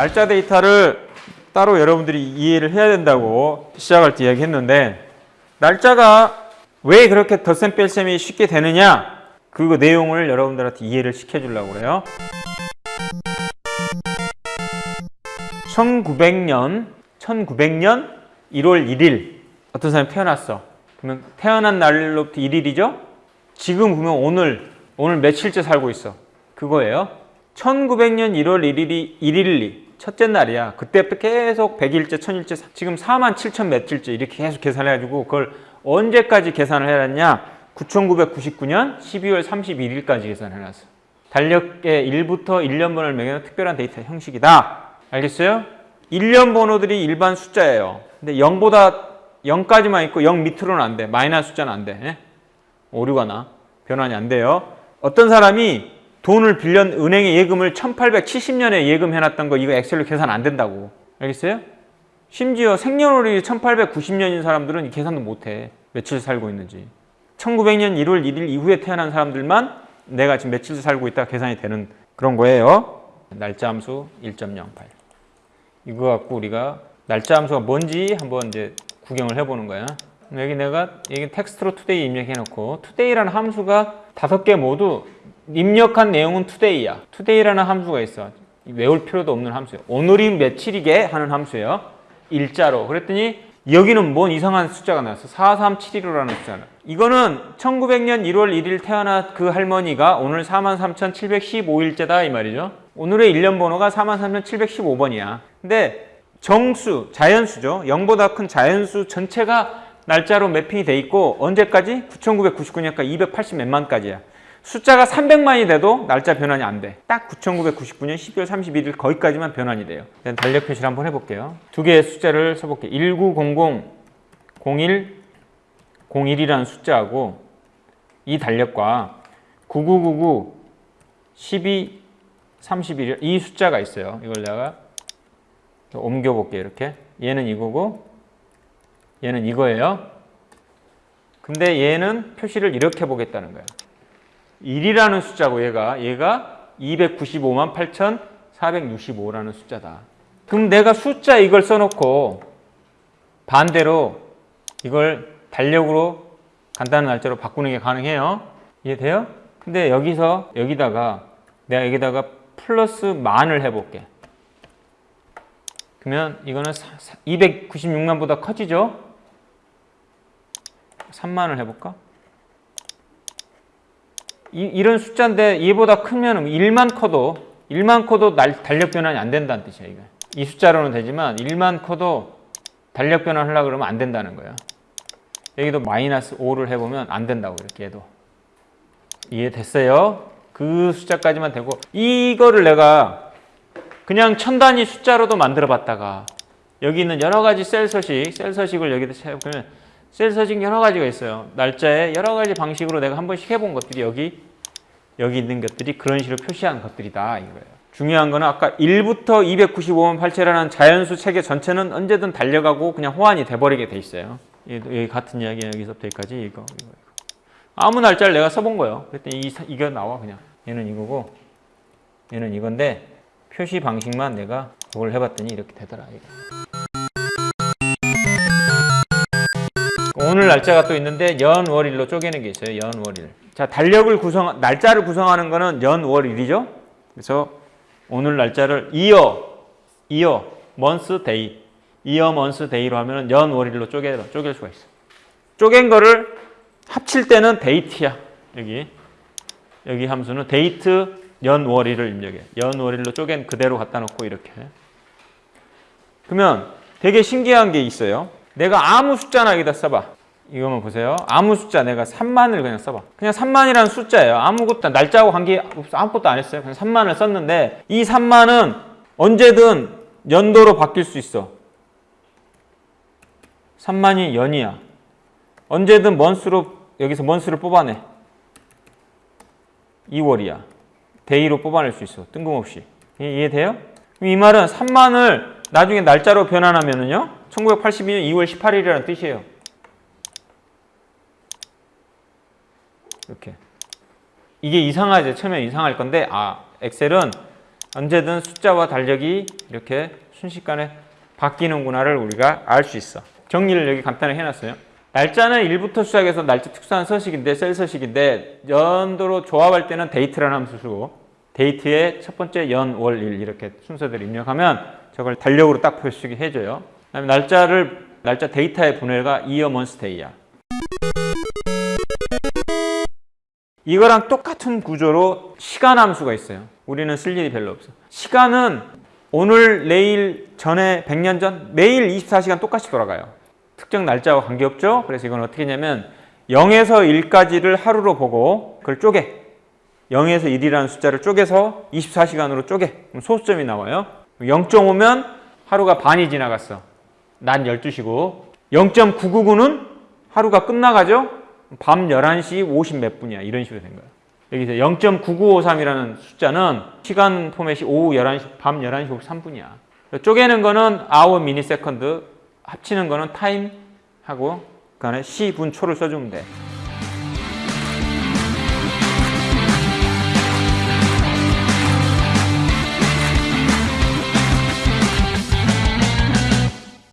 날짜 데이터를 따로 여러분들이 이해를 해야 된다고 시작할 때 이야기했는데 날짜가 왜 그렇게 덧셈 뺄셈이 쉽게 되느냐 그 내용을 여러분들한테 이해를 시켜주려고 그래요. 1900년 1900년 1월 1일 어떤 사람이 태어났어. 그러면 태어난 날로부터 1일이죠? 지금 보면 오늘 오늘 며칠째 살고 있어. 그거예요. 1900년 1월 1일이 1일이 첫째 날이야. 그때부터 계속 100일째, 1000일째, 지금 4만 7천 며칠째 이렇게 계속 계산해가지고 그걸 언제까지 계산을 해놨냐? 9999년 12월 31일까지 계산해놨어. 달력의 1부터 1년번호를 매겨놓은 특별한 데이터 형식이다. 알겠어요? 1년 번호들이 일반 숫자예요. 근데 0보다 0까지만 있고 0 밑으로는 안 돼. 마이너스 숫자는 안 돼. 예? 오류가 나. 변환이 안 돼요. 어떤 사람이 돈을 빌려 은행에 예금을 1870년에 예금해놨던 거 이거 엑셀로 계산 안 된다고. 알겠어요? 심지어 생년월일이 1890년인 사람들은 이 계산도 못해. 며칠 살고 있는지. 1900년 1월 1일 이후에 태어난 사람들만 내가 지금 며칠 살고 있다 계산이 되는 그런 거예요. 날짜 함수 1.08. 이거 갖고 우리가 날짜 함수가 뭔지 한번 이제 구경을 해보는 거야. 여기 내가 여기 텍스트로 today 입력해 놓고 today라는 함수가 다섯 개 모두 입력한 내용은 today야. today라는 함수가 있어. 외울 필요도 없는 함수예요. 오늘이 며칠이게 하는 함수예요. 일자로. 그랬더니 여기는 뭔 이상한 숫자가 나왔어. 43715라는 숫자는. 이거는 1900년 1월 1일 태어난 그 할머니가 오늘 43,715일째다 이 말이죠. 오늘의 일련번호가 43,715번이야. 근데 정수, 자연수죠. 0보다 큰 자연수 전체가 날짜로 mapping이 돼 있고 언제까지? 9999년까지 280 몇만까지야. 숫자가 300만이 돼도 날짜 변환이 안 돼. 딱 9999년 12월 31일 거기까지만 변환이 돼요. 일단 달력 표시를 한번 해볼게요. 두 개의 숫자를 써볼게요. 1900 01 01이라는 숫자하고 이 달력과 9999 12 31이 이 숫자가 있어요. 이걸 내가 옮겨볼게요. 이렇게. 얘는 이거고 얘는 이거예요. 근데 얘는 표시를 이렇게 보겠다는 거예요. 1이라는 숫자고 얘가 얘가 295만 8,465라는 숫자다. 그럼 내가 숫자 이걸 써놓고 반대로 이걸 달력으로 간단한 날짜로 바꾸는 게 가능해요. 이해돼요? 근데 여기서 여기다가 내가 여기다가 플러스 만을 해볼게. 그러면 이거는 296만보다 커지죠? 3만을 해볼까? 이, 이런 숫자인데 얘보다 크면 1만 커도 1만 커도 날, 달력 변환이 안 된다는 뜻이야 이거. 이 숫자로는 되지만 1만 커도 달력 변환 하려고 그러면 안 된다는 거야. 여기도 마이너스 5를 해보면 안 된다고 이렇게 해도. 이해됐어요? 그 숫자까지만 되고 이거를 내가 그냥 천 단위 숫자로도 만들어 봤다가 여기 있는 여러 가지 셀 서식, 셀 서식을 여기다 채우면 셀 서식 여러 가지가 있어요. 날짜에 여러 가지 방식으로 내가 한 번씩 해본 것들이 여기 여기 있는 것들이 그런 식으로 표시한 것들이다 이거예요. 중요한 거는 아까 1부터 295만 8채라는 자연수 체계 전체는 언제든 달려가고 그냥 호환이 돼버리게 돼 있어요. 여기 같은 이야기 여기서부터 여기까지 이거, 이거. 아무 날짜를 내가 써본 거예요. 그랬더니 이, 이거 나와 그냥. 얘는 이거고 얘는 이건데 표시 방식만 내가 그걸 해봤더니 이렇게 되더라. 이거. 날짜가 또 있는데 연, 월, 일로 쪼개는 게 있어요. 연, 월, 일. 자, 달력을 구성, 날짜를 구성하는 거는 연, 월, 일이죠. 그래서 오늘 날짜를 이어, 이어, month, day, 이어, month, day로 하면 연, 월, 일로 쪼개, 쪼갤 수가 있어. 쪼갠 거를 합칠 때는 데이트야. 여기. 여기 함수는 데이트, 연, 월, 일을 입력해. 연, 월, 일로 쪼갠 그대로 갖다 놓고 이렇게. 그러면 되게 신기한 게 있어요. 내가 아무 숫자나 여기다 써봐. 이거만 보세요. 아무 숫자 내가 3만을 그냥 써봐. 그냥 3만이라는 숫자예요. 아무것도 날짜하고 관계 없어. 아무것도 안 했어요. 그냥 3만을 썼는데 이 3만은 언제든 연도로 바뀔 수 있어. 3만이 연이야. 언제든 month로 여기서 month를 뽑아내. 2월이야. day로 뽑아낼 수 있어. 뜬금없이. 이해돼요? 이 말은 3만을 나중에 날짜로 변환하면은요. 1982년 2월 18일이라는 뜻이에요. 이렇게. 이게 이상하죠. 처음에 이상할 건데 아 엑셀은 언제든 숫자와 달력이 이렇게 순식간에 바뀌는구나를 우리가 알 수 있어. 정리를 여기 간단하게 해놨어요. 날짜는 1부터 시작해서 날짜 특수한 서식인데 셀 서식인데 연도로 조합할 때는 date라는 함수 쓰고 date에 첫 번째 연, 월, 일 이렇게 순서대로 입력하면 저걸 달력으로 딱 표시게 해줘요. 그다음에 날짜를 날짜 데이터의 분해가 이어 먼스테이야. 이거랑 똑같은 구조로 시간 함수가 있어요. 우리는 쓸 일이 별로 없어. 시간은 오늘, 내일, 전에, 100년 전 매일 24시간 똑같이 돌아가요. 특정 날짜와 관계없죠. 그래서 이건 어떻게 했냐면 0에서 1까지를 하루로 보고 그걸 쪼개 0에서 1이라는 숫자를 쪼개서 24시간으로 쪼개 그럼 소수점이 나와요. 0.5면 하루가 반이 지나갔어. 낮 12시고 0.999는 하루가 끝나가죠. 밤 11시 50 몇 분이야. 이런 식으로 된 거예요. 여기서 0.9953이라는 숫자는 시간 포맷이 오후 11시, 밤 11시 53분이야. 쪼개는 거는 hour, millisecond, 합치는 거는 time 하고 그 안에 시, 분, 초를 써주면 돼.